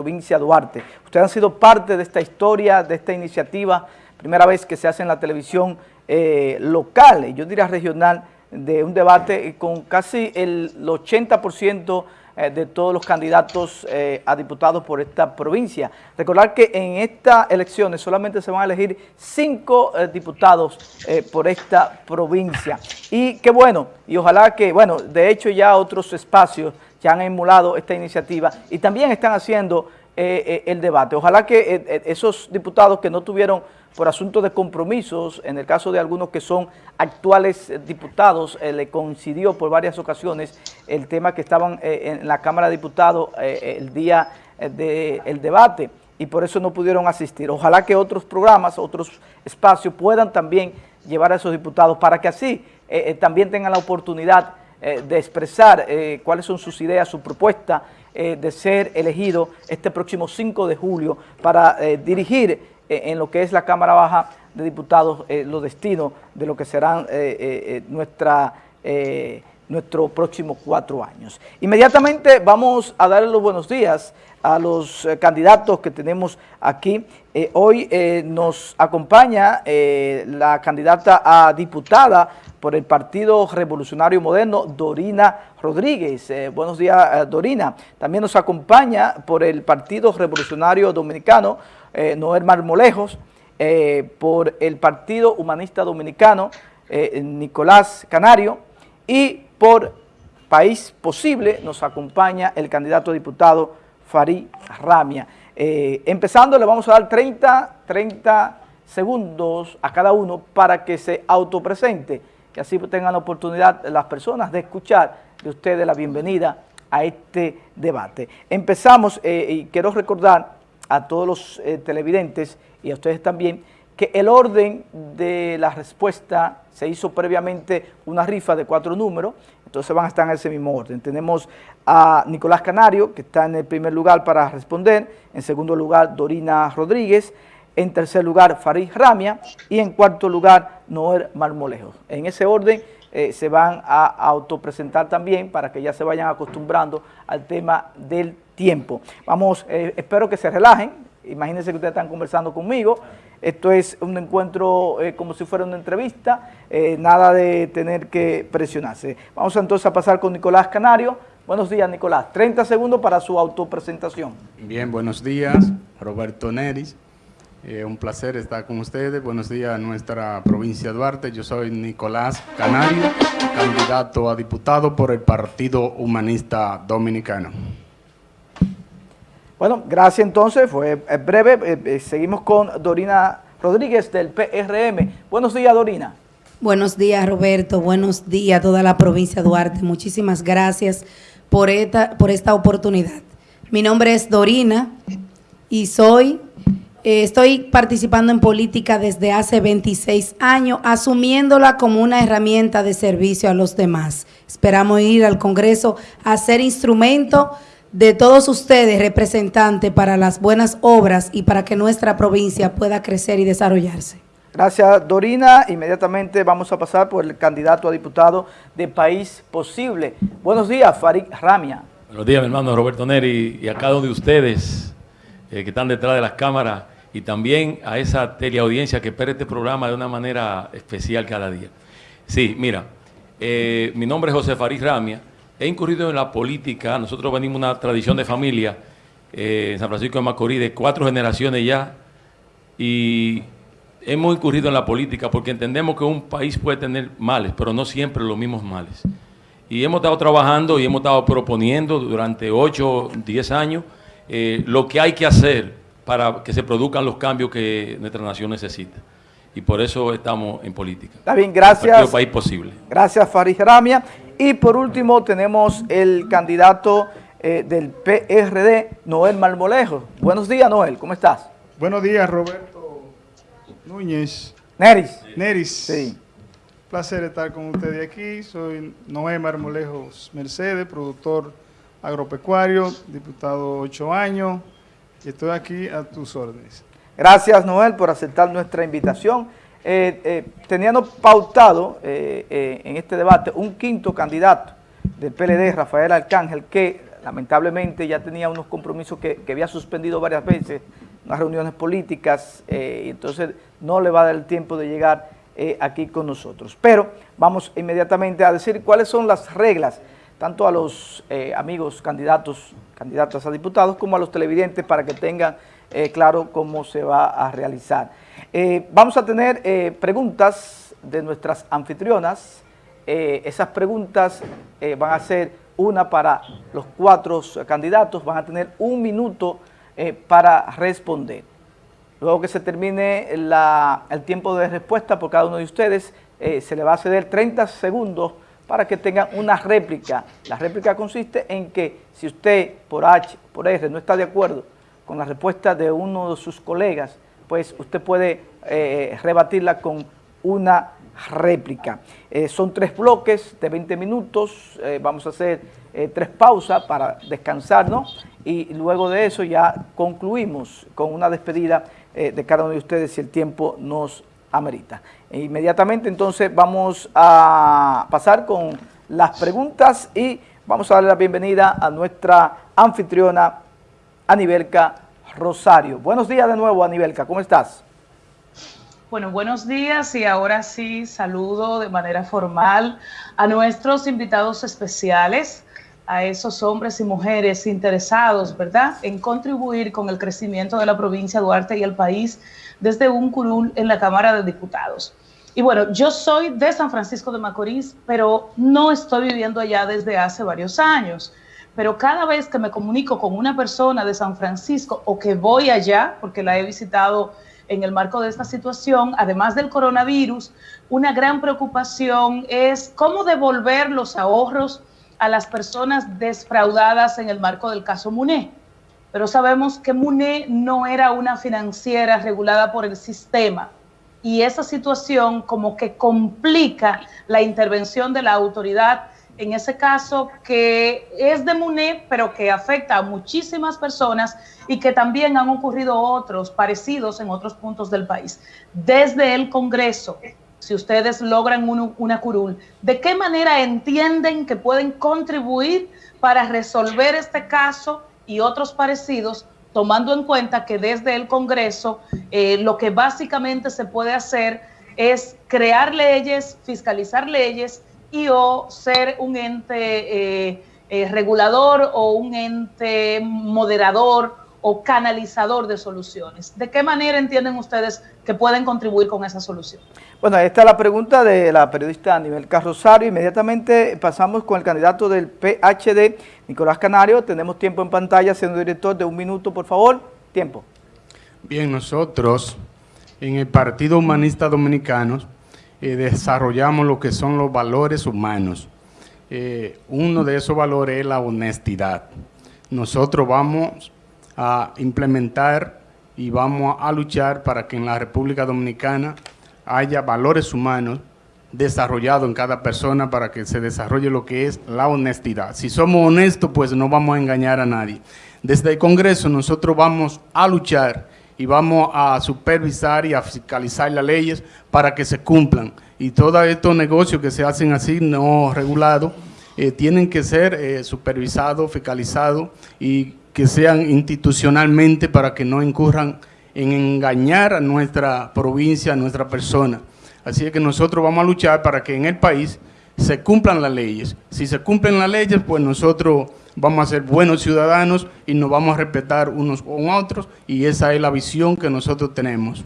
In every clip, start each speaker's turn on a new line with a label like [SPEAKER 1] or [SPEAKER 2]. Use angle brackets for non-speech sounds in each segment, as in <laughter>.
[SPEAKER 1] provincia Duarte. Ustedes han sido parte de esta historia, de esta iniciativa, primera vez que se hace en la televisión eh, local, yo diría regional, de un debate con casi el 80% eh, de todos los candidatos eh, a diputados por esta provincia. Recordar que en estas elecciones solamente se van a elegir cinco diputados por esta provincia. Y qué bueno, y ojalá que, bueno, de hecho ya otros espacios ya han emulado esta iniciativa y también están haciendo eh, eh, el debate. Ojalá que eh, esos diputados que no tuvieron por asunto de compromisos, en el caso de algunos que son actuales diputados, le coincidió por varias ocasiones el tema que estaban en la Cámara de Diputados el día del debate y por eso no pudieron asistir. Ojalá que otros programas, otros espacios puedan también llevar a esos diputados para que así también tengan la oportunidad eh, de expresar eh, cuáles son sus ideas, su propuesta eh, de ser elegido este próximo 5 de julio para dirigir en lo que es la Cámara Baja de Diputados los destinos de lo que serán nuestra nuestros próximos cuatro años. Inmediatamente vamos a darle los buenos días a los candidatos que tenemos aquí. hoy nos acompaña la candidata a diputada por el Partido Revolucionario Moderno, Dorina Rodríguez. Eh, buenos días, eh, Dorina. También nos acompaña por el Partido Revolucionario Dominicano, eh, Noel Marmolejos, por el Partido Humanista Dominicano, Nicolás Canario, y por País Posible nos acompaña el candidato a diputado Farid Ramia. empezando, le vamos a dar 30, 30 segundos a cada uno para que se autopresente que así tengan la oportunidad las personas de escuchar de ustedes la bienvenida a este debate. Empezamos, eh, y quiero recordar a todos los eh, televidentes y a ustedes también, que el orden de la respuesta se hizo previamente una rifa de cuatro números, entonces van a estar en ese mismo orden. Tenemos a Nicolás Canario, que está en el primer lugar para responder, en segundo lugar Dorina Rodríguez, en tercer lugar Farid Ramia y en cuarto lugar Noel Marmolejo. En ese orden eh, se van a autopresentar también para que ya se vayan acostumbrando al tema del tiempo. Vamos, eh, espero que se relajen, imagínense que ustedes están conversando conmigo, esto es un encuentro eh, como si fuera una entrevista, nada de tener que presionarse. Vamos entonces a pasar con Nicolás Canario. Buenos días, Nicolás. 30 segundos para su autopresentación.
[SPEAKER 2] Bien, buenos días. Roberto Neris, eh, un placer estar con ustedes. Buenos días a nuestra provincia de Duarte. Yo soy Nicolás Canario, candidato a diputado por el Partido Humanista Dominicano.
[SPEAKER 1] Bueno, gracias entonces. Fue breve. Eh, seguimos con Dorina Rodríguez del PRM. Buenos días, Dorina.
[SPEAKER 3] Buenos días, Roberto. Buenos días a toda la provincia de Duarte. Muchísimas gracias por esta, por esta oportunidad. Mi nombre es Dorina y soy eh, estoy participando en política desde hace 26 años, asumiéndola como una herramienta de servicio a los demás. Esperamos ir al Congreso a ser instrumento de todos ustedes, representantes, para las buenas obras y para que nuestra provincia pueda crecer y desarrollarse.
[SPEAKER 1] Gracias, Dorina. Inmediatamente vamos a pasar por el candidato a diputado de País Posible. Buenos días, Farid Ramia.
[SPEAKER 4] Buenos días, mi hermano Roberto Neri, y a cada uno de ustedes eh, que están detrás de las cámaras y también a esa teleaudiencia que espera este programa de una manera especial cada día. Sí, mira, eh, mi nombre es José Farid Ramia, he incurrido en la política, nosotros venimos de una tradición de familia eh, en San Francisco de Macorís de cuatro generaciones ya y hemos incurrido en la política porque entendemos que un país puede tener males, pero no siempre los mismos males. Y hemos estado trabajando y hemos estado proponiendo durante 8, 10 años eh, lo que hay que hacer para que se produzcan los cambios que nuestra nación necesita. Y por eso estamos en política.
[SPEAKER 1] Está bien, gracias.
[SPEAKER 4] país posible.
[SPEAKER 1] Gracias, Farid Ramia. Y por último tenemos el candidato eh, del PRD, Noel Marmolejo. Buenos días, Noel, ¿cómo estás?
[SPEAKER 5] Buenos días, Roberto Núñez.
[SPEAKER 1] Neris.
[SPEAKER 5] Neris.
[SPEAKER 1] Sí.
[SPEAKER 5] Placer estar con ustedes aquí. Soy Noel Marmolejos Mercedes, productor agropecuario, diputado ocho años, y estoy aquí a tus órdenes.
[SPEAKER 1] Gracias, Noel, por aceptar nuestra invitación. Eh, eh, teníamos pautado eh, en este debate un quinto candidato del PLD, Rafael Arcángel, que lamentablemente ya tenía unos compromisos que, había suspendido varias veces, unas reuniones políticas, y entonces no le va a dar el tiempo de llegar aquí con nosotros. Pero vamos inmediatamente a decir cuáles son las reglas, tanto a los amigos candidatos, candidatas a diputados, como a los televidentes, para que tengan claro cómo se va a realizar. vamos a tener preguntas de nuestras anfitrionas, eh, esas preguntas eh, van a ser una para los cuatro candidatos, van a tener un minuto eh, para responder. Luego que se termine el tiempo de respuesta por cada uno de ustedes, se le va a ceder 30 segundos para que tengan una réplica. La réplica consiste en que si usted por H, por R, no está de acuerdo con la respuesta de uno de sus colegas, pues usted puede rebatirla con una réplica. Eh, son tres bloques de 20 minutos, eh, vamos a hacer eh, tres pausas para descansar, Y luego de eso ya concluimos con una despedida de cada uno de ustedes si el tiempo nos amerita. E inmediatamente entonces vamos a pasar con las preguntas y vamos a darle la bienvenida a nuestra anfitriona Anibelca Rosario. Buenos días de nuevo Anibelca, ¿cómo estás?
[SPEAKER 6] Bueno, buenos días y ahora sí saludo de manera formal a nuestros invitados especiales, a esos hombres y mujeres interesados, ¿verdad?, en contribuir con el crecimiento de la provincia de Duarte y el país desde un curul en la Cámara de Diputados. Y bueno, yo soy de San Francisco de Macorís, pero no estoy viviendo allá desde hace varios años. Pero cada vez que me comunico con una persona de San Francisco o que voy allá, porque la he visitado en el marco de esta situación, además del coronavirus, una gran preocupación es cómo devolver los ahorros a las personas desfraudadas en el marco del caso MUNE. Pero sabemos que MUNE no era una financiera regulada por el sistema y esa situación como que complica la intervención de la autoridad en ese caso que es de MUNE, pero que afecta a muchísimas personas y que también han ocurrido otros parecidos en otros puntos del país. Desde el Congreso, si ustedes logran una curul, ¿de qué manera entienden que pueden contribuir para resolver este caso y otros parecidos, tomando en cuenta que desde el Congreso eh, lo que básicamente se puede hacer es crear leyes, fiscalizar leyes, y o ser un ente eh, eh, regulador o un ente moderador o canalizador de soluciones. ¿De qué manera entienden ustedes que pueden contribuir con esa solución?
[SPEAKER 1] Bueno, esta es la pregunta de la periodista Anibel Carrosario. Inmediatamente pasamos con el candidato del PHD, Nicolás Canario. Tenemos tiempo en pantalla, siendo director, de un minuto, por favor. Tiempo.
[SPEAKER 2] Bien, nosotros en el Partido Humanista Dominicano eh, desarrollamos lo que son los valores humanos. Eh, uno de esos valores es la honestidad. Nosotros vamos a implementar y vamos a luchar para que en la República Dominicana haya valores humanos desarrollados en cada persona para que se desarrolle lo que es la honestidad. Si somos honestos, pues no vamos a engañar a nadie. Desde el Congreso nosotros vamos a luchar y vamos a supervisar y a fiscalizar las leyes para que se cumplan. Y todos estos negocios que se hacen así, no regulados, eh, tienen que ser eh, supervisados, fiscalizados y que sean institucionalmente para que no incurran en engañar a nuestra provincia, a nuestra persona. Así es que nosotros vamos a luchar para que en el país se cumplan las leyes. Si se cumplen las leyes, pues nosotros vamos a ser buenos ciudadanos y nos vamos a respetar unos con otros y esa es la visión que nosotros tenemos.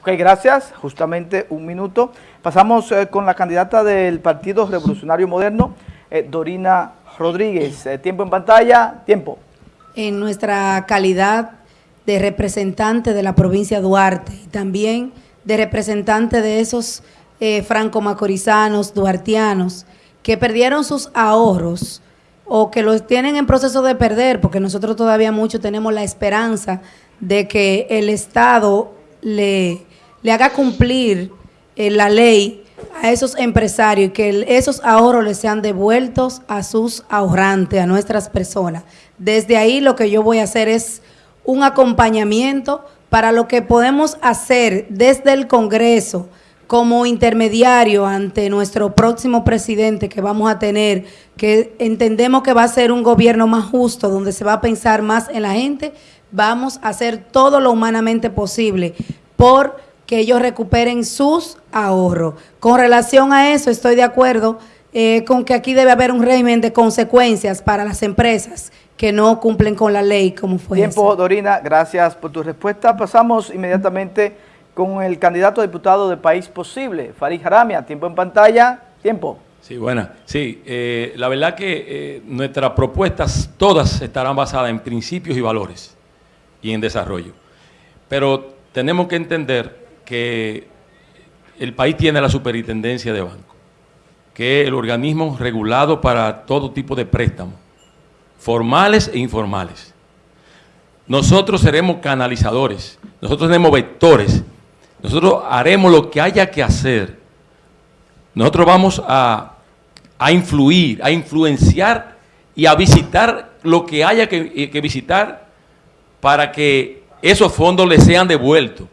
[SPEAKER 1] Ok, gracias. Justamente un minuto. Pasamos eh, con la candidata del Partido Revolucionario Moderno, eh, Dorina Rodríguez. Eh, tiempo en pantalla, tiempo.
[SPEAKER 3] En nuestra calidad de representante de la provincia de Duarte y también de representante de esos franco-macorizanos, duartianos, que perdieron sus ahorros o que los tienen en proceso de perder, porque nosotros todavía mucho tenemos la esperanza de que el Estado le, le haga cumplir eh, la ley a esos empresarios y que esos ahorros les sean devueltos a sus ahorrantes, a nuestras personas. Desde ahí lo que yo voy a hacer es un acompañamiento para lo que podemos hacer desde el Congreso como intermediario ante nuestro próximo presidente que vamos a tener, que entendemos que va a ser un gobierno más justo, donde se va a pensar más en la gente, vamos a hacer todo lo humanamente posible por que ellos recuperen sus ahorros. Con relación a eso, estoy de acuerdo eh, con que aquí debe haber un régimen de consecuencias para las empresas que no cumplen con la ley como fue.
[SPEAKER 1] Tiempo, Dorina, gracias por tu respuesta. Pasamos inmediatamente con el candidato a diputado de País Posible, Farid Jaramia. Tiempo en pantalla, tiempo.
[SPEAKER 4] Sí, buena. Sí, eh, la verdad que eh, nuestras propuestas todas estarán basadas en principios y valores y en desarrollo. Pero tenemos que entender que el país tiene la superintendencia de banco, que es el organismo regulado para todo tipo de préstamos formales e informales. Nosotros seremos canalizadores, nosotros tenemos vectores, nosotros haremos lo que haya que hacer. Nosotros vamos a, influir, a influenciar y a visitar lo que haya que, que visitar para que esos fondos les sean devueltos.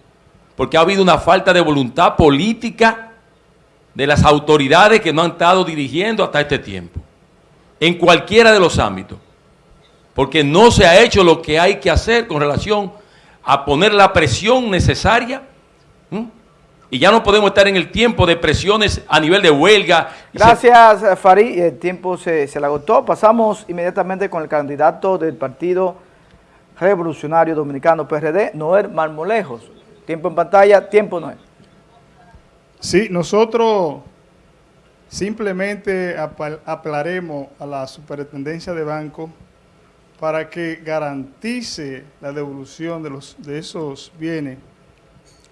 [SPEAKER 4] Porque ha habido una falta de voluntad política de las autoridades que no han estado dirigiendo hasta este tiempo, en cualquiera de los ámbitos porque no se ha hecho lo que hay que hacer con relación a poner la presión necesaria. Y ya no podemos estar en el tiempo de presiones a nivel de huelga.
[SPEAKER 1] Gracias, Farid. El tiempo se, se le agotó. Pasamos inmediatamente con el candidato del Partido Revolucionario Dominicano, PRD, Noel Marmolejos. Tiempo en pantalla, tiempo Noel.
[SPEAKER 5] Sí, nosotros simplemente apelaremos a la superintendencia de banco para que garantice la devolución de, los, de esos bienes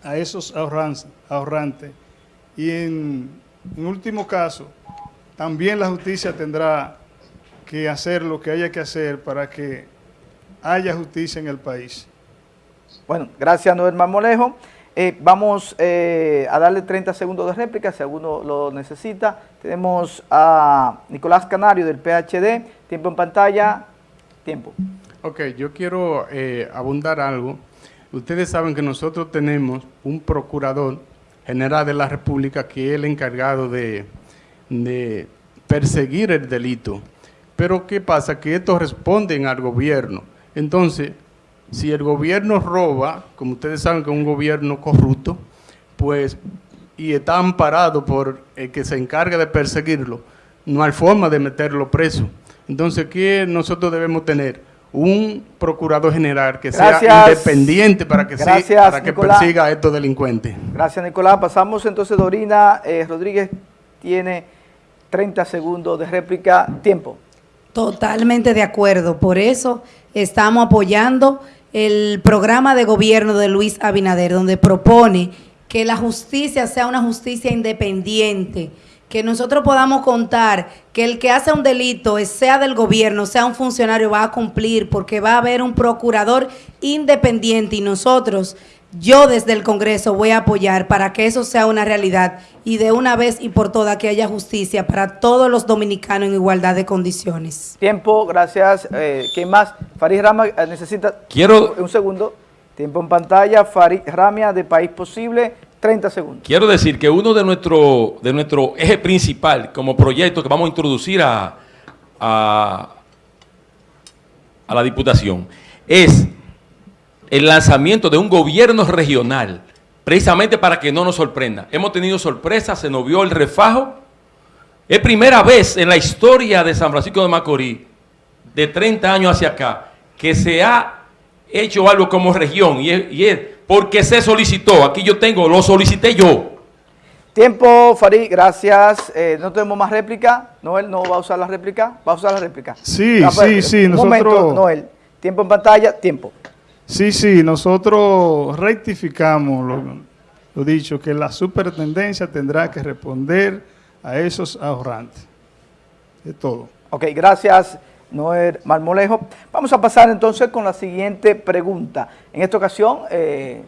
[SPEAKER 5] a esos ahorrantes. Y en, último caso, también la justicia tendrá que hacer lo que haya que hacer para que haya justicia en el país.
[SPEAKER 1] Bueno, gracias Noel Marmolejo. Eh, vamos eh, a darle 30 segundos de réplica si alguno lo necesita. Tenemos a Nicolás Canario del PHD. Tiempo en pantalla. Tiempo.
[SPEAKER 2] Ok, yo quiero eh, abundar algo. Ustedes saben que nosotros tenemos un procurador general de la República que es el encargado de, perseguir el delito. Pero ¿qué pasa? Que estos responden al gobierno. Entonces, si el gobierno roba, como ustedes saben que es un gobierno corrupto, pues, y está amparado por el que se encarga de perseguirlo, no hay forma de meterlo preso. Entonces, ¿qué nosotros debemos tener? Un procurador general que sea independiente para que, para que persiga a estos delincuentes.
[SPEAKER 1] Gracias, Nicolás. Pasamos entonces, Dorina eh, Rodríguez tiene 30 segundos de réplica. Tiempo.
[SPEAKER 3] Totalmente de acuerdo. Por eso estamos apoyando el programa de gobierno de Luis Abinader, donde propone que la justicia sea una justicia independiente, que nosotros podamos contar que el que hace un delito, sea del gobierno, sea un funcionario, va a cumplir porque va a haber un procurador independiente y nosotros, yo desde el Congreso voy a apoyar para que eso sea una realidad y de una vez y por todas que haya justicia para todos los dominicanos en igualdad de condiciones.
[SPEAKER 1] Tiempo, gracias. Eh, ¿Quién más? Farid Rama eh, necesita
[SPEAKER 4] Quiero...
[SPEAKER 1] un segundo. Tiempo en pantalla. Farid Ramia de País Posible. 30 segundos.
[SPEAKER 4] Quiero decir que uno de nuestro, de nuestro eje principal como proyecto que vamos a introducir a, a, la Diputación es el lanzamiento de un gobierno regional, precisamente para que no nos sorprenda. Hemos tenido sorpresas, se nos vio el refajo. Es primera vez en la historia de San Francisco de Macorís, de 30 años hacia acá, que se ha hecho algo como región y es porque se solicitó. Aquí yo tengo, lo solicité yo.
[SPEAKER 1] Tiempo, Farid, gracias. Eh, no tenemos más réplica. Noel no va a usar la réplica. ¿Va a usar la réplica?
[SPEAKER 5] Sí, ah, pues, sí, sí.
[SPEAKER 1] Un momento, Noel. Tiempo en pantalla, tiempo.
[SPEAKER 5] Sí, sí, nosotros rectificamos lo, lo dicho, que la superintendencia tendrá que responder a esos ahorrantes. De todo.
[SPEAKER 1] Ok, gracias. Noel Marmolejo. Vamos a pasar entonces con la siguiente pregunta. En esta ocasión eh,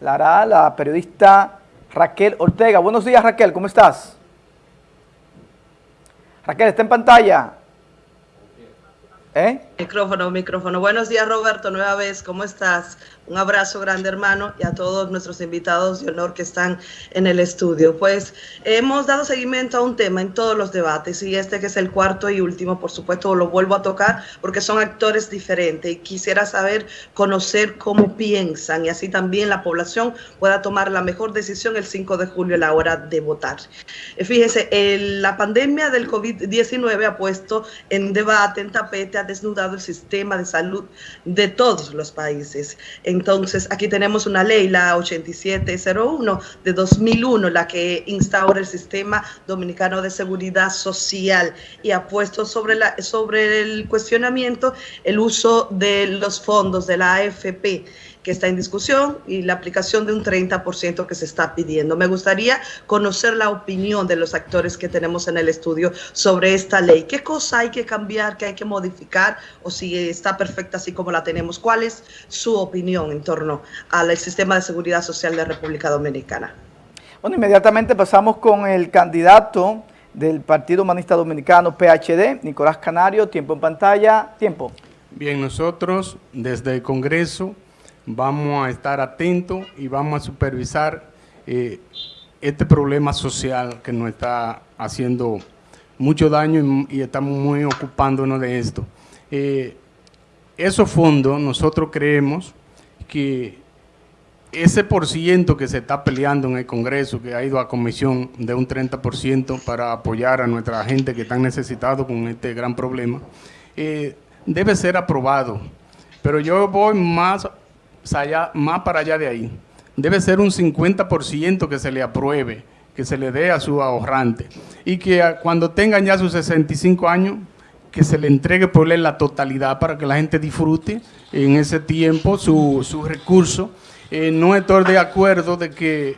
[SPEAKER 1] la hará la periodista Raquel Ortega. Buenos días Raquel, ¿cómo estás? Raquel, está en pantalla. ¿Eh?
[SPEAKER 7] Micrófono, micrófono. Buenos días, Roberto, nueva vez. ¿Cómo estás? Un abrazo grande, hermano, y a todos nuestros invitados de honor que están en el estudio. Pues hemos dado seguimiento a un tema en todos los debates, y este que es el cuarto y último, por supuesto, lo vuelvo a tocar porque son actores diferentes y quisiera saber, conocer cómo piensan y así también la población pueda tomar la mejor decisión el 5 de julio a la hora de votar. Eh, fíjese, la pandemia del COVID-19 ha puesto en debate, en tapete, ha desnudado el sistema de salud de todos los países. Entonces, aquí tenemos una ley, la 8701 de 2001, la que instaura el sistema dominicano de seguridad social y ha puesto sobre, la, sobre el cuestionamiento el uso de los fondos de la AFP que está en discusión y la aplicación de un 30% que se está pidiendo. Me gustaría conocer la opinión de los actores que tenemos en el estudio sobre esta ley. ¿Qué cosa hay que cambiar, qué hay que modificar o si está perfecta así como la tenemos? ¿Cuál es su opinión en torno al sistema de seguridad social de República Dominicana?
[SPEAKER 1] Bueno, inmediatamente pasamos con el candidato del Partido Humanista Dominicano, PHD, Nicolás Canario. Tiempo en pantalla. Tiempo.
[SPEAKER 2] Bien, nosotros desde el Congreso vamos a estar atentos y vamos a supervisar eh, este problema social que nos está haciendo mucho daño y, estamos muy ocupándonos de esto. Eh, esos fondos, nosotros creemos que ese por ciento que se está peleando en el Congreso, que ha ido a comisión de un 30% para apoyar a nuestra gente que están necesitados con este gran problema, eh, debe ser aprobado. Pero yo voy más allá, más para allá de ahí. Debe ser un 50% que se le apruebe, que se le dé a su ahorrante. Y que cuando tengan ya sus 65 años, que se le entregue por ley la totalidad para que la gente disfrute en ese tiempo su, su recurso. Eh, no estoy de acuerdo de que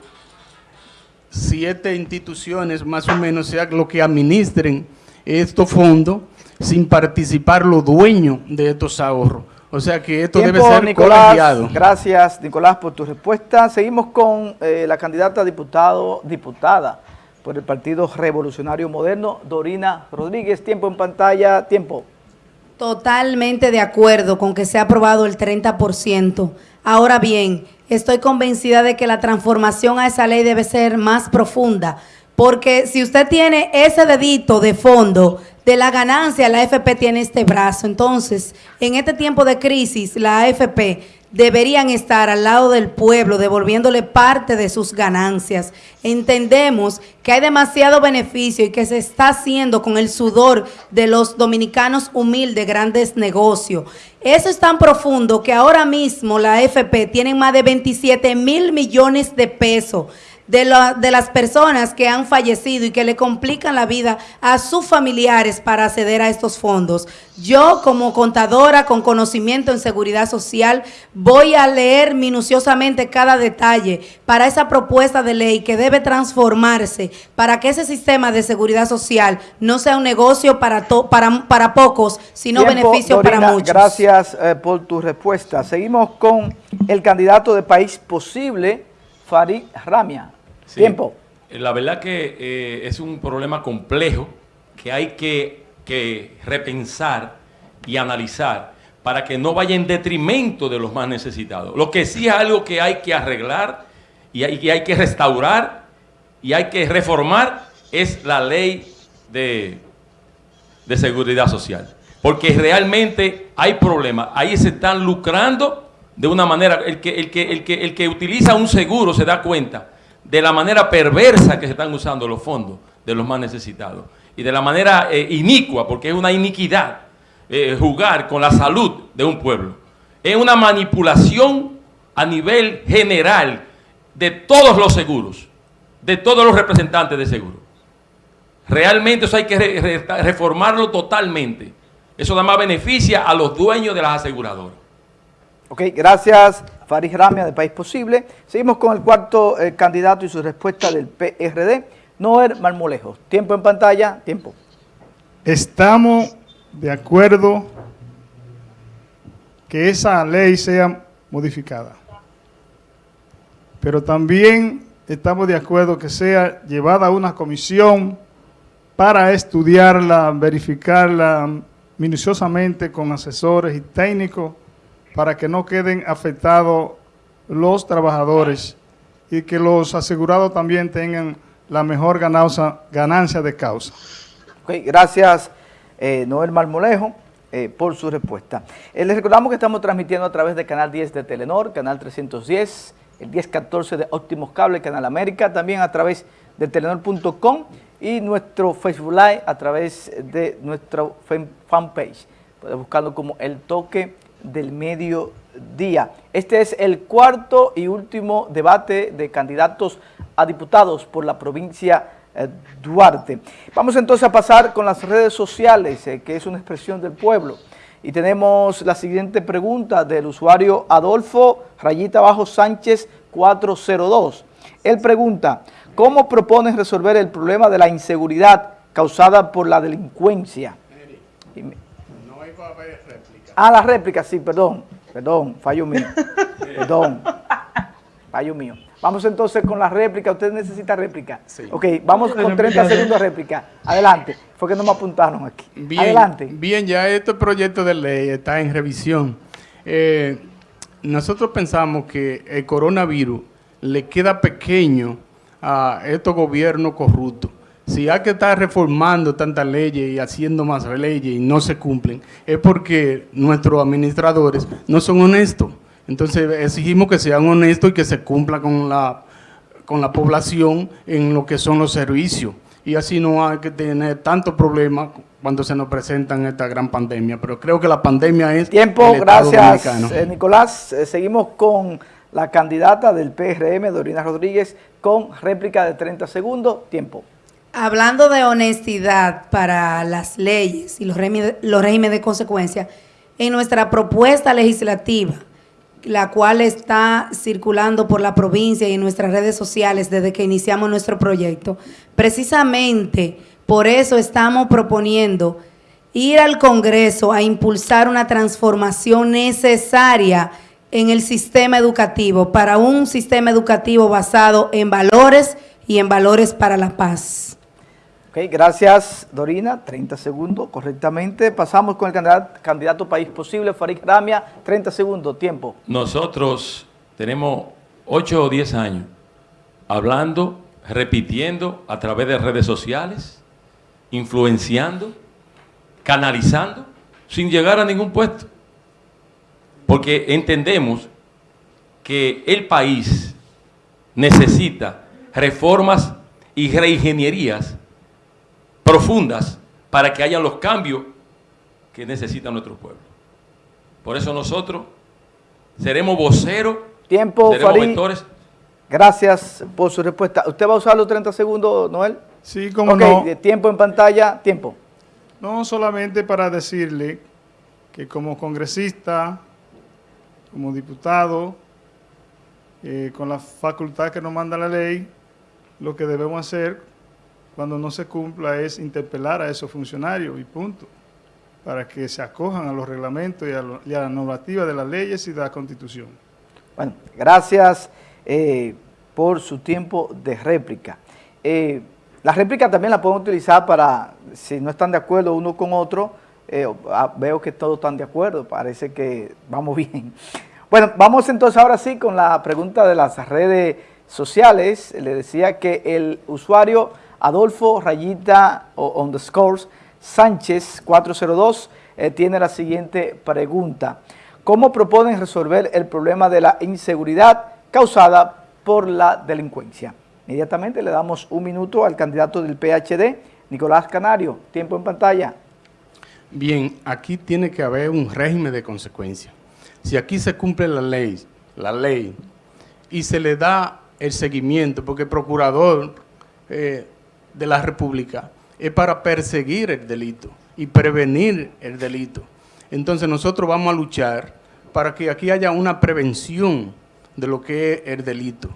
[SPEAKER 2] siete instituciones más o menos sean lo que administren estos fondos sin participar los dueños de estos ahorros. O sea que esto debe ser
[SPEAKER 1] Nicolás, Gracias, Nicolás, por tu respuesta. Seguimos con eh, la candidata a diputado, diputada por el Partido Revolucionario Moderno, Dorina Rodríguez. Tiempo en pantalla, tiempo.
[SPEAKER 3] Totalmente de acuerdo con que se ha aprobado el 30%. Ahora bien, estoy convencida de que la transformación a esa ley debe ser más profunda, porque si usted tiene ese dedito de fondo de la ganancia, la AFP tiene este brazo. Entonces, en este tiempo de crisis, la AFP deberían estar al lado del pueblo, devolviéndole parte de sus ganancias. Entendemos que hay demasiado beneficio y que se está haciendo con el sudor de los dominicanos humildes, grandes negocios. Eso es tan profundo que ahora mismo la AFP tiene más de 27 mil millones de pesos de, de las personas que han fallecido y que le complican la vida a sus familiares para acceder a estos fondos. Yo como contadora con conocimiento en seguridad social voy a leer minuciosamente cada detalle para esa propuesta de ley que debe transformarse para que ese sistema de seguridad social no sea un negocio para, para, para pocos, sino beneficio para muchos.
[SPEAKER 1] Gracias eh, por tu respuesta. Seguimos con el candidato de País Posible, Farid Ramia. Tiempo.
[SPEAKER 4] La verdad que eh, es un problema complejo que hay que, repensar y analizar para que no vaya en detrimento de los más necesitados. Lo que sí es algo que hay que arreglar y hay, hay que restaurar y hay que reformar es la ley de, de seguridad social. Porque realmente hay problemas. Ahí se están lucrando de una manera, el que, el que, el que, el que utiliza un seguro se da cuenta de la manera perversa que se están usando los fondos de los más necesitados y de la manera eh, inicua, porque es una iniquidad eh, jugar con la salud de un pueblo. Es una manipulación a nivel general de todos los seguros, de todos los representantes de seguro. Realmente eso hay que reformarlo totalmente. Eso da más beneficia a los dueños de las aseguradoras.
[SPEAKER 1] Ok, gracias Faris Ramia de País Posible. Seguimos con el cuarto eh, candidato y su respuesta del PRD, Noer Marmolejo. Tiempo en pantalla, tiempo.
[SPEAKER 5] Estamos de acuerdo que esa ley sea modificada. Pero también estamos de acuerdo que sea llevada a una comisión para estudiarla, verificarla, minuciosamente con asesores y técnicos para que no queden afectados los trabajadores y que los asegurados también tengan la mejor ganancia, de causa.
[SPEAKER 1] gracias eh, Noel Marmolejo eh, por su respuesta. Eh, les recordamos que estamos transmitiendo a través del canal 10 de Telenor, canal 310, el 1014 de Óptimos Cable, Canal América, también a través de telenor.com y nuestro Facebook Live a través de nuestra fanpage, buscando como El Toque del Mediodía. Este es el cuarto y último debate de candidatos a diputados por la provincia eh, Duarte. Vamos entonces a pasar con las redes sociales, eh, que es una expresión del pueblo. Y tenemos la siguiente pregunta del usuario Adolfo Rayita Bajo Sánchez 402. Él pregunta, ¿cómo propones resolver el problema de la inseguridad causada por la delincuencia? No hay réplica. Ah, la réplica, sí, perdón, perdón, fallo mío, <laughs> perdón, fallo mío. Vamos entonces con la réplica. ¿Usted necesita réplica? Sí. Ok, vamos con 30 segundos de réplica. Adelante. Fue que no me apuntaron aquí.
[SPEAKER 2] Bien,
[SPEAKER 1] Adelante.
[SPEAKER 2] Bien, ya este proyecto de ley está en revisión. Eh, nosotros pensamos que el coronavirus le queda pequeño a estos gobiernos corruptos. Si hay que estar reformando tantas leyes y haciendo más leyes y no se cumplen, es porque nuestros administradores no son honestos. Entonces exigimos que sean honestos y que se cumpla con la, con la población en lo que son los servicios. Y así no hay que tener tantos problemas cuando se nos presentan esta gran pandemia. Pero creo que la pandemia es
[SPEAKER 1] Tiempo, gracias eh, Nicolás. Eh, seguimos con la candidata del PRM, Dorina Rodríguez, con réplica de 30 segundos. Tiempo.
[SPEAKER 3] Hablando de honestidad para las leyes y los los regímenes de consecuencia, en nuestra propuesta legislativa la cual está circulando por la provincia y en nuestras redes sociales desde que iniciamos nuestro proyecto. Precisamente por eso estamos proponiendo ir al Congreso a impulsar una transformación necesaria en el sistema educativo, para un sistema educativo basado en valores y en valores para la paz.
[SPEAKER 1] Ok, gracias Dorina, 30 segundos, correctamente. Pasamos con el candidato, candidato País Posible, Farid Ramia, 30 segundos, tiempo.
[SPEAKER 4] Nosotros tenemos 8 o 10 años hablando, repitiendo a través de redes sociales, influenciando, canalizando, sin llegar a ningún puesto. Porque entendemos que el país necesita reformas y reingenierías profundas para que haya los cambios que necesita nuestro pueblo. Por eso nosotros seremos voceros,
[SPEAKER 1] Tiempo, seremos Gracias por su respuesta. ¿Usted va a usar los 30 segundos, Noel?
[SPEAKER 5] Sí, como no.
[SPEAKER 1] tiempo en pantalla, tiempo.
[SPEAKER 5] No, solamente para decirle que como congresista, como diputado, eh, con la facultad que nos manda la ley, lo que debemos hacer cuando no se cumpla es interpelar a esos funcionarios y punto, para que se acojan a los reglamentos y a, la normativa de las leyes y de la Constitución.
[SPEAKER 1] Bueno, gracias eh, por su tiempo de réplica. Eh, la réplica también la podemos utilizar para, si no están de acuerdo uno con otro, eh, ah, veo que todos están de acuerdo, parece que vamos <laughs> bien. Bueno, vamos entonces ahora sí con la pregunta de las redes sociales. Le decía que el usuario Adolfo Rayita o underscores Sánchez 402 eh, tiene la siguiente pregunta. ¿Cómo proponen resolver el problema de la inseguridad causada por la delincuencia? Inmediatamente le damos un minuto al candidato del PHD, Nicolás Canario. Tiempo en pantalla.
[SPEAKER 2] Bien, aquí tiene que haber un régimen de consecuencia. Si aquí se cumple la ley, la ley, y se le da el seguimiento, porque el procurador eh, de la República es para perseguir el delito y prevenir el delito. Entonces nosotros vamos a luchar para que aquí haya una prevención de lo que es el delito.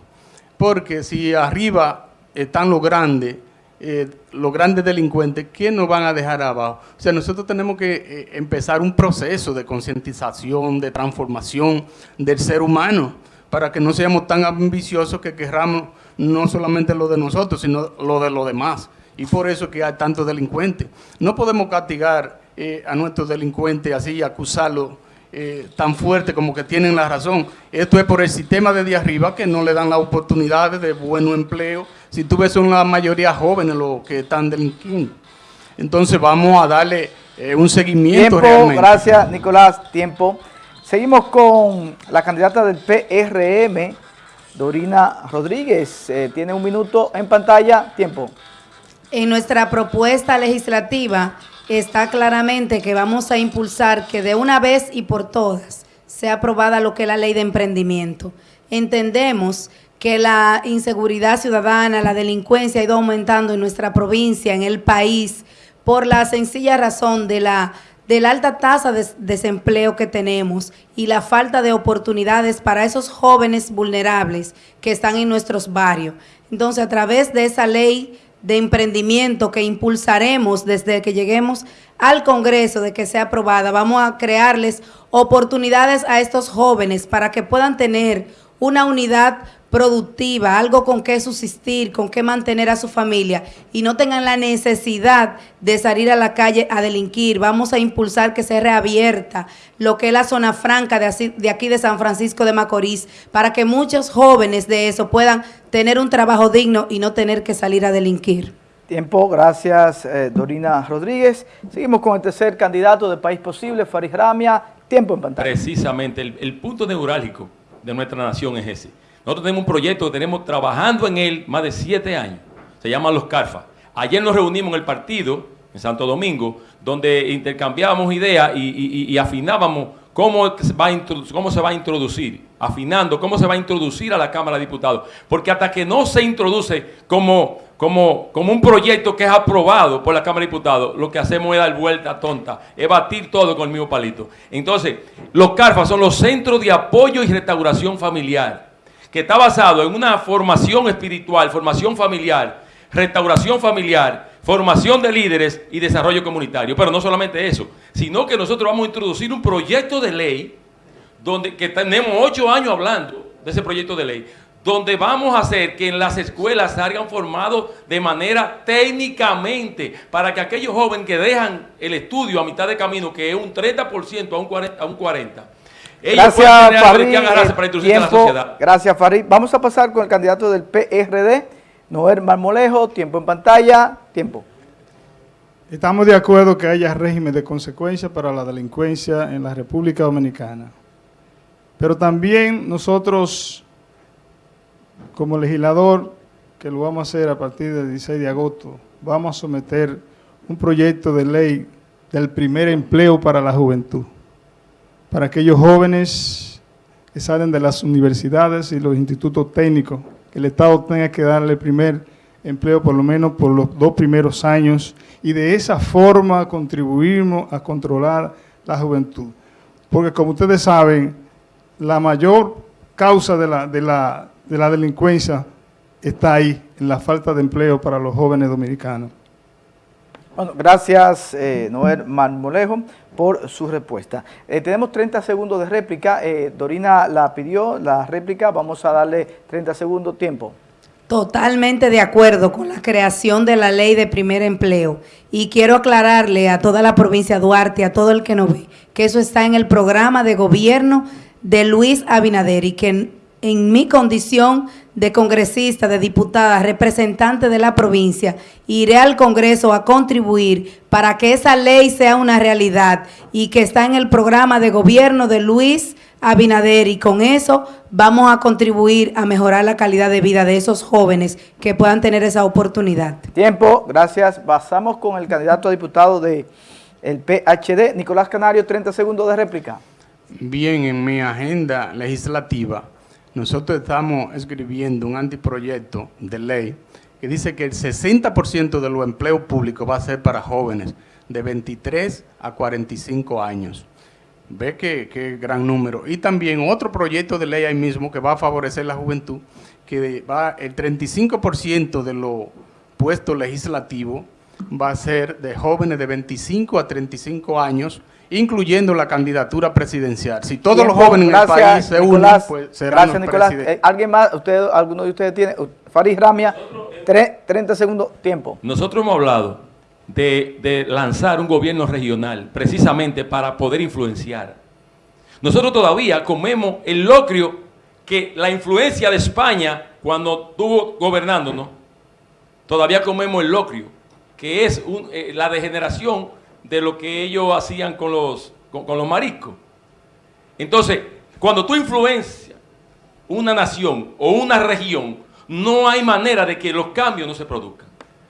[SPEAKER 2] Porque si arriba están los grandes, eh, los grandes delincuentes, ¿quién nos van a dejar abajo? O sea, nosotros tenemos que eh, empezar un proceso de concientización, de transformación del ser humano, para que no seamos tan ambiciosos que querramos no solamente lo de nosotros, sino lo de los demás. Y por eso que hay tantos delincuentes. No podemos castigar eh, a nuestros delincuentes así, acusarlos eh, tan fuerte como que tienen la razón. Esto es por el sistema de arriba que no le dan las oportunidades de buen empleo. Si tú ves, son la mayoría jóvenes los que están delinquiendo. Entonces vamos a darle eh, un seguimiento
[SPEAKER 1] tiempo, Gracias, Nicolás. Tiempo. Seguimos con la candidata del PRM, Dorina Rodríguez. Eh, tiene un minuto en pantalla. Tiempo.
[SPEAKER 3] En nuestra propuesta legislativa está claramente que vamos a impulsar que de una vez y por todas sea aprobada lo que es la ley de emprendimiento. Entendemos que la inseguridad ciudadana, la delincuencia ha ido aumentando en nuestra provincia, en el país, por la sencilla razón de la, de la alta tasa de desempleo que tenemos y la falta de oportunidades para esos jóvenes vulnerables que están en nuestros barrios. Entonces, a través de esa ley de emprendimiento que impulsaremos desde que lleguemos al Congreso de que sea aprobada, vamos a crearles oportunidades a estos jóvenes para que puedan tener una unidad productiva, algo con qué subsistir, con qué mantener a su familia y no tengan la necesidad de salir a la calle a delinquir. Vamos a impulsar que se reabierta lo que es la zona franca de, aquí de San Francisco de Macorís para que muchos jóvenes de eso puedan tener un trabajo digno y no tener que salir a delinquir.
[SPEAKER 1] Tiempo, gracias eh, Dorina Rodríguez. Seguimos con el tercer candidato de País Posible, Farid Ramia. Tiempo en pantalla.
[SPEAKER 4] Precisamente, el, el punto neurálgico de nuestra nación es ese nosotros tenemos un proyecto que tenemos trabajando en él más de siete años. Se llama Los Carfa. Ayer nos reunimos en el partido, en Santo Domingo, donde intercambiábamos ideas y, afinábamos cómo, va cómo se va a introducir, afinando cómo se va a introducir a la Cámara de Diputados. Porque hasta que no se introduce como, como, como un proyecto que es aprobado por la Cámara de Diputados, lo que hacemos es dar vuelta tonta, es batir todo con el mismo palito. Entonces, los CARFA son los centros de apoyo y restauración familiar que está basado en una formación espiritual, formación familiar, restauración familiar, formación de líderes y desarrollo comunitario. Pero no solamente eso, sino que nosotros vamos a introducir un proyecto de ley, donde que tenemos ocho años hablando de ese proyecto de ley, donde vamos a hacer que en las escuelas salgan formados de manera técnicamente para que aquellos jóvenes que dejan el estudio a mitad de camino, que es un 30% a un 40%, a un 40
[SPEAKER 1] gracias, Farid. Gracias, Farid. Vamos a pasar con el candidato del PRD, Noel Marmolejo. Tiempo en pantalla. Tiempo.
[SPEAKER 5] Estamos de acuerdo que haya régimen de consecuencia para la delincuencia en la República Dominicana. Pero también nosotros, como legislador, que lo vamos a hacer a partir del 16 de agosto, vamos a someter un proyecto de ley del primer empleo para la juventud para aquellos jóvenes que salen de las universidades y los institutos técnicos, el Estado tenga que darle el primer empleo por lo menos por los dos primeros años y de esa forma contribuimos a controlar la juventud. Porque como ustedes saben, la mayor causa de la, de la, de la delincuencia está ahí, en la falta de empleo para los jóvenes dominicanos.
[SPEAKER 1] Bueno, gracias eh, Noel Marmolejo por su respuesta. Eh, tenemos 30 segundos de réplica. Eh, Dorina la pidió, la réplica. Vamos a darle 30 segundos tiempo.
[SPEAKER 3] Totalmente de acuerdo con la creación de la ley de primer empleo. Y quiero aclararle a toda la provincia de Duarte, a todo el que no ve, que eso está en el programa de gobierno de Luis Abinader y que en mi condición de congresista, de diputada, representante de la provincia, iré al Congreso a contribuir para que esa ley sea una realidad y que está en el programa de gobierno de Luis Abinader y con eso vamos a contribuir a mejorar la calidad de vida de esos jóvenes que puedan tener esa oportunidad.
[SPEAKER 1] Tiempo, gracias. Pasamos con el candidato a diputado del el PHD, Nicolás Canario, 30 segundos de réplica.
[SPEAKER 2] Bien, en mi agenda legislativa nosotros estamos escribiendo un anteproyecto de ley que dice que el 60% de los empleos públicos va a ser para jóvenes de 23 a 45 años. Ve qué, gran número. Y también otro proyecto de ley ahí mismo que va a favorecer la juventud, que va el 35% de los puestos legislativos va a ser de jóvenes de 25 a 35 años incluyendo la candidatura presidencial. Si todos los jóvenes en el país se unen, pues serán
[SPEAKER 1] gracias, Nicolás. Eh, ¿Alguien más? Usted, ¿Alguno de ustedes tiene? Farid Ramia, 30 segundos, tiempo.
[SPEAKER 4] Nosotros hemos hablado de, de lanzar un gobierno regional, precisamente para poder influenciar. Nosotros todavía comemos el locrio que la influencia de España, cuando estuvo gobernándonos, todavía comemos el locrio, que es un- eh, la degeneración de lo que ellos hacían con los, con, con los mariscos. Entonces, cuando tú influencias una nación o una región, no hay manera de que los cambios no se produzcan.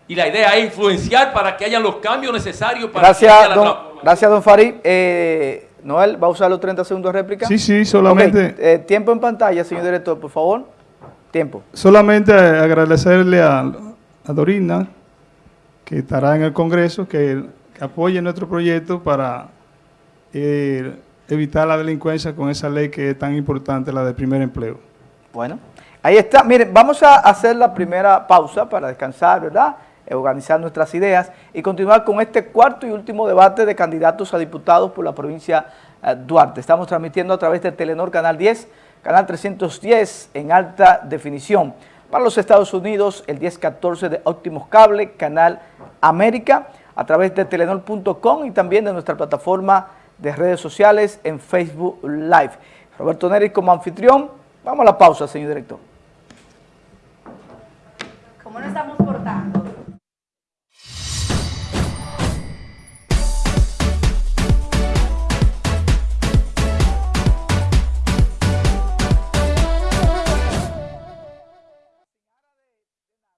[SPEAKER 4] Y la idea es influenciar para que haya los cambios necesarios para que
[SPEAKER 1] Gracias,
[SPEAKER 4] haya la
[SPEAKER 1] don, gracias, don Farid. Eh, Noel, ¿va a usar los 30 segundos de réplica?
[SPEAKER 5] Sí, sí, solamente-
[SPEAKER 1] eh, tiempo en pantalla, señor director, por favor. Tiempo.
[SPEAKER 5] Solamente agradecerle a, a Dorina, que estará en el Congreso, que, apoye nuestro proyecto para eh, evitar la delincuencia con esa ley que es tan importante, la de primer empleo.
[SPEAKER 1] Bueno, ahí está. Miren, vamos a hacer la primera pausa para descansar, ¿verdad? Organizar nuestras ideas y continuar con este cuarto y último debate de candidatos a diputados por la provincia eh, Duarte. Estamos transmitiendo a través de Telenor Canal 10, Canal 310 en alta definición. Para los Estados Unidos, el 1014 de Óptimos Cable, Canal América, a través de telenor.com y también de nuestra plataforma de redes sociales en Facebook Live. Roberto Neri como anfitrión. Vamos a la pausa, señor director.
[SPEAKER 3] Como no estamos